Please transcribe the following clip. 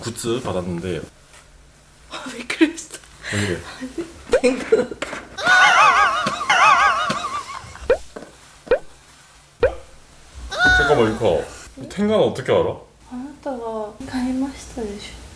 굿즈 받았는데 아, 왜 그랬어? 왜? 뱅크 잠깐만 유카 탱가는 어떻게 알아? あなたが買いましたでしょ